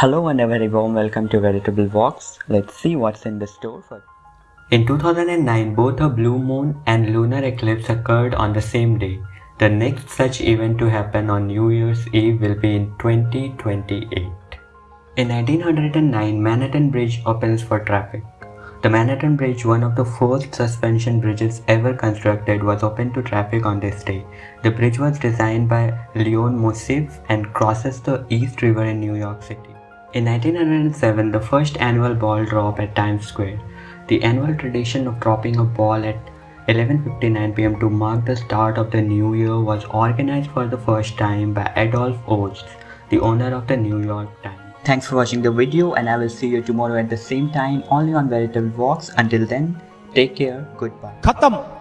Hello and a very warm welcome to Veritable Vox. Let's see what's in the store for In 2009, both a blue moon and lunar eclipse occurred on the same day. The next such event to happen on New Year's Eve will be in 2028. In 1909, Manhattan Bridge opens for traffic. The Manhattan Bridge, one of the first suspension bridges ever constructed, was open to traffic on this day. The bridge was designed by Leon Moisseiff and crosses the East River in New York City. In 1907, the first annual ball drop at Times Square. The annual tradition of dropping a ball at 11.59 pm to mark the start of the new year was organized for the first time by Adolph Ochs, the owner of the New York Times. Thanks for watching the video and I will see you tomorrow at the same time only on Veritable Vox. Until then, take care, goodbye. Khatam.